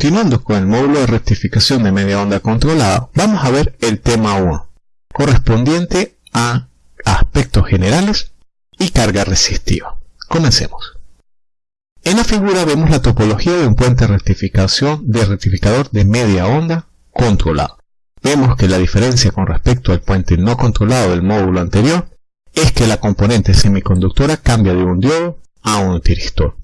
Continuando con el módulo de rectificación de media onda controlada, vamos a ver el tema 1, correspondiente a aspectos generales y carga resistiva. Comencemos. En la figura vemos la topología de un puente de rectificación de rectificador de media onda controlado. Vemos que la diferencia con respecto al puente no controlado del módulo anterior es que la componente semiconductora cambia de un diodo a un tiristor.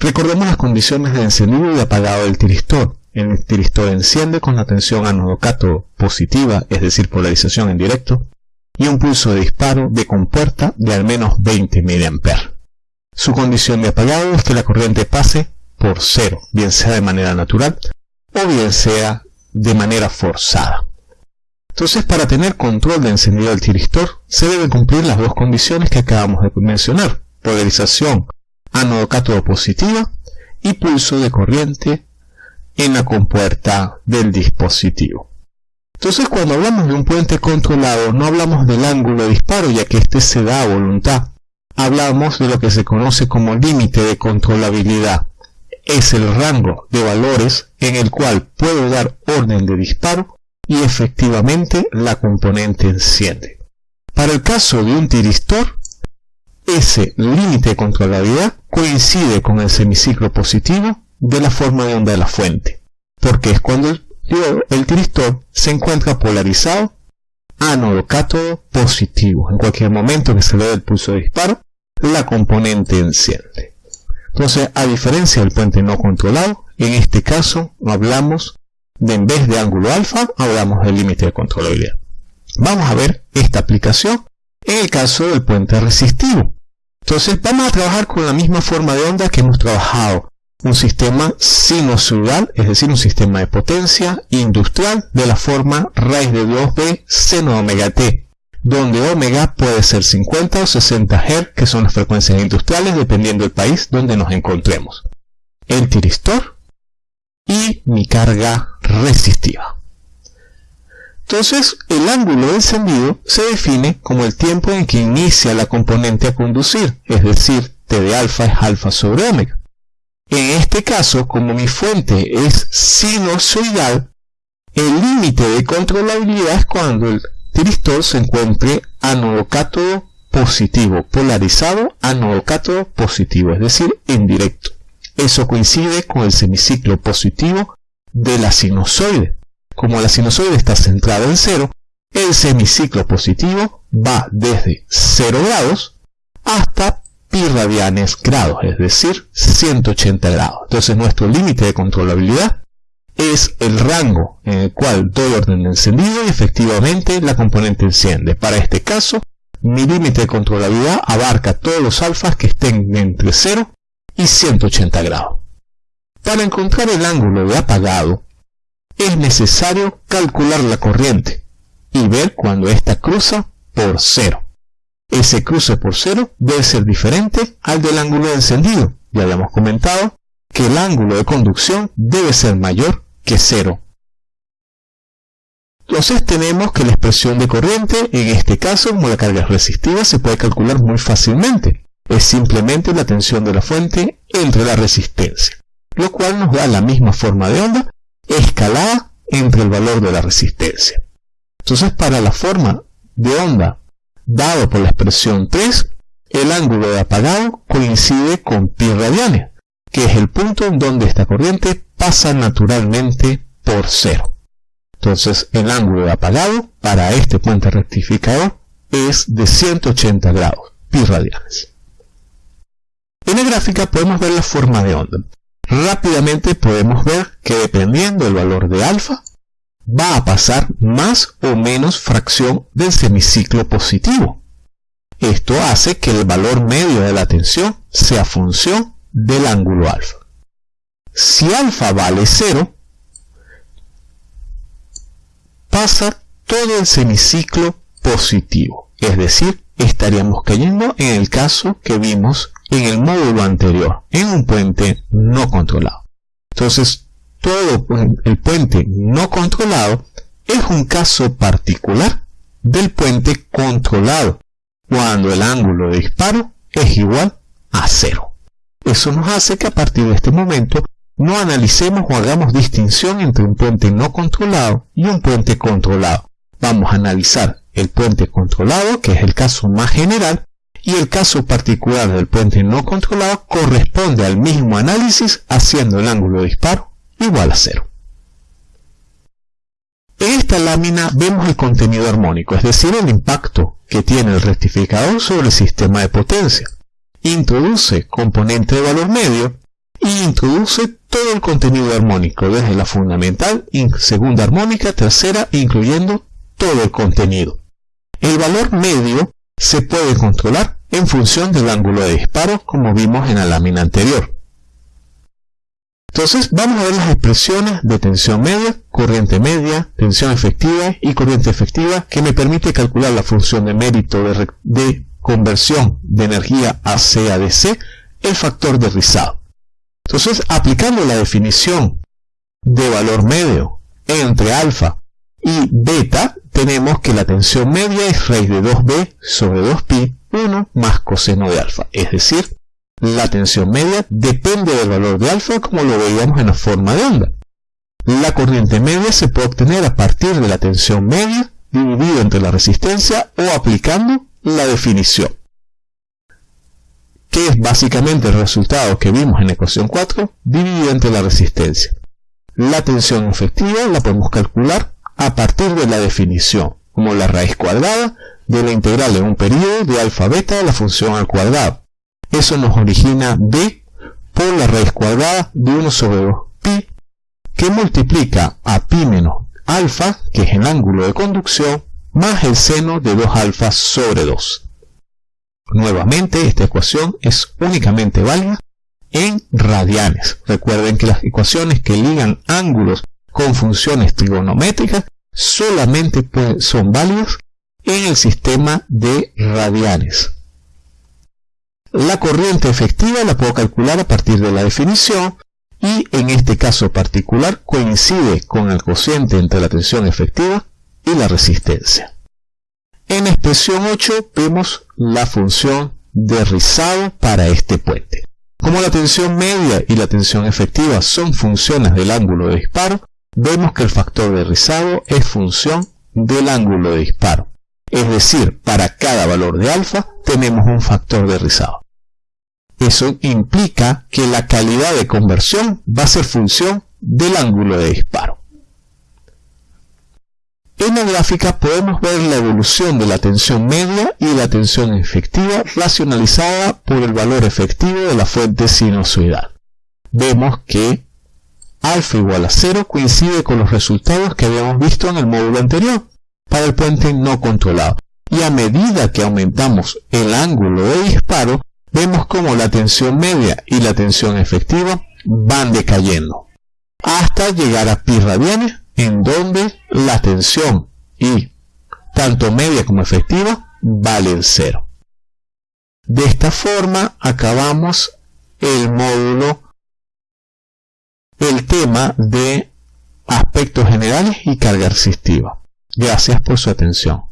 Recordemos las condiciones de encendido y apagado del tiristor. El tiristor enciende con la tensión ánodo-cátodo positiva, es decir, polarización en directo, y un pulso de disparo de compuerta de al menos 20 mA. Su condición de apagado es que la corriente pase por cero, bien sea de manera natural o bien sea de manera forzada. Entonces, para tener control de encendido del tiristor, se deben cumplir las dos condiciones que acabamos de mencionar. Polarización ánodo cátodo positiva y pulso de corriente en la compuerta del dispositivo. Entonces cuando hablamos de un puente controlado no hablamos del ángulo de disparo ya que este se da a voluntad. Hablamos de lo que se conoce como límite de controlabilidad. Es el rango de valores en el cual puedo dar orden de disparo y efectivamente la componente enciende. Para el caso de un tiristor, ese límite de controlabilidad coincide con el semiciclo positivo de la forma de onda de la fuente, porque es cuando el, el se encuentra polarizado ánodo cátodo positivo. En cualquier momento que se le dé el pulso de disparo, la componente enciende. Entonces, a diferencia del puente no controlado, en este caso hablamos de en vez de ángulo alfa, hablamos del límite de controlabilidad. Vamos a ver esta aplicación en el caso del puente resistivo. Entonces vamos a trabajar con la misma forma de onda que hemos trabajado. Un sistema sinusoidal, es decir, un sistema de potencia industrial de la forma raíz de 2b seno omega t, donde omega puede ser 50 o 60 Hz, que son las frecuencias industriales dependiendo del país donde nos encontremos. El tiristor y mi carga resistiva. Entonces, el ángulo de encendido se define como el tiempo en que inicia la componente a conducir, es decir, T de alfa es alfa sobre omega. En este caso, como mi fuente es sinusoidal, el límite de controlabilidad es cuando el tiristor se encuentre ánodo cátodo positivo, polarizado ánodo cátodo positivo, es decir, en directo. Eso coincide con el semiciclo positivo de la sinusoide. Como la sinusoide está centrada en cero, el semiciclo positivo va desde 0 grados hasta pi radianes grados, es decir, 180 grados. Entonces nuestro límite de controlabilidad es el rango en el cual doy orden de encendido y efectivamente la componente enciende. Para este caso, mi límite de controlabilidad abarca todos los alfas que estén entre 0 y 180 grados. Para encontrar el ángulo de apagado, es necesario calcular la corriente y ver cuando ésta cruza por cero. Ese cruce por cero debe ser diferente al del ángulo de encendido. Ya habíamos comentado que el ángulo de conducción debe ser mayor que cero. Entonces tenemos que la expresión de corriente, en este caso como la carga resistiva, se puede calcular muy fácilmente. Es simplemente la tensión de la fuente entre la resistencia, lo cual nos da la misma forma de onda escalada entre el valor de la resistencia. Entonces, para la forma de onda dado por la expresión 3, el ángulo de apagado coincide con pi radianes, que es el punto en donde esta corriente pasa naturalmente por cero. Entonces, el ángulo de apagado para este puente rectificador es de 180 grados, pi radianes. En la gráfica podemos ver la forma de onda rápidamente podemos ver que dependiendo del valor de alfa, va a pasar más o menos fracción del semiciclo positivo. Esto hace que el valor medio de la tensión sea función del ángulo alfa. Si alfa vale 0, pasa todo el semiciclo positivo, es decir, estaríamos cayendo en el caso que vimos en el módulo anterior, en un puente no controlado. Entonces, todo el puente no controlado es un caso particular del puente controlado, cuando el ángulo de disparo es igual a cero. Eso nos hace que a partir de este momento no analicemos o hagamos distinción entre un puente no controlado y un puente controlado. Vamos a analizar el puente controlado, que es el caso más general, y el caso particular del puente no controlado corresponde al mismo análisis haciendo el ángulo de disparo igual a cero. En esta lámina vemos el contenido armónico, es decir, el impacto que tiene el rectificador sobre el sistema de potencia. Introduce componente de valor medio y introduce todo el contenido armónico, desde la fundamental, segunda armónica, tercera, incluyendo todo el contenido. El valor medio se puede controlar en función del ángulo de disparo, como vimos en la lámina anterior. Entonces vamos a ver las expresiones de tensión media, corriente media, tensión efectiva y corriente efectiva que me permite calcular la función de mérito de, conversión de energía a DC, el factor de rizado. Entonces, aplicando la definición de valor medio entre alfa y beta, tenemos que la tensión media es raíz de 2b sobre 2pi 1 más coseno de alfa. Es decir, la tensión media depende del valor de alfa como lo veíamos en la forma de onda. La corriente media se puede obtener a partir de la tensión media dividido entre la resistencia o aplicando la definición que es básicamente el resultado que vimos en la ecuación 4 dividido entre la resistencia. La tensión efectiva la podemos calcular a partir de la definición, como la raíz cuadrada de la integral en un periodo de alfa beta de la función al cuadrado. Eso nos origina b por la raíz cuadrada de 1 sobre 2 pi, que multiplica a pi menos alfa, que es el ángulo de conducción, más el seno de 2 alfa sobre 2. Nuevamente, esta ecuación es únicamente válida en radianes. Recuerden que las ecuaciones que ligan ángulos con funciones trigonométricas solamente son válidas en el sistema de radianes. La corriente efectiva la puedo calcular a partir de la definición y en este caso particular coincide con el cociente entre la tensión efectiva y la resistencia. En expresión 8 vemos la función de rizado para este puente. Como la tensión media y la tensión efectiva son funciones del ángulo de disparo, vemos que el factor de rizado es función del ángulo de disparo. Es decir, para cada valor de alfa tenemos un factor de rizado. Eso implica que la calidad de conversión va a ser función del ángulo de disparo. En la gráfica podemos ver la evolución de la tensión media y la tensión efectiva racionalizada por el valor efectivo de la fuente sinusoidal. Vemos que alfa igual a 0 coincide con los resultados que habíamos visto en el módulo anterior para el puente no controlado. Y a medida que aumentamos el ángulo de disparo, vemos como la tensión media y la tensión efectiva van decayendo hasta llegar a pi radianes en donde la tensión y tanto media como efectiva valen cero. De esta forma acabamos el módulo, el tema de aspectos generales y carga resistiva. Gracias por su atención.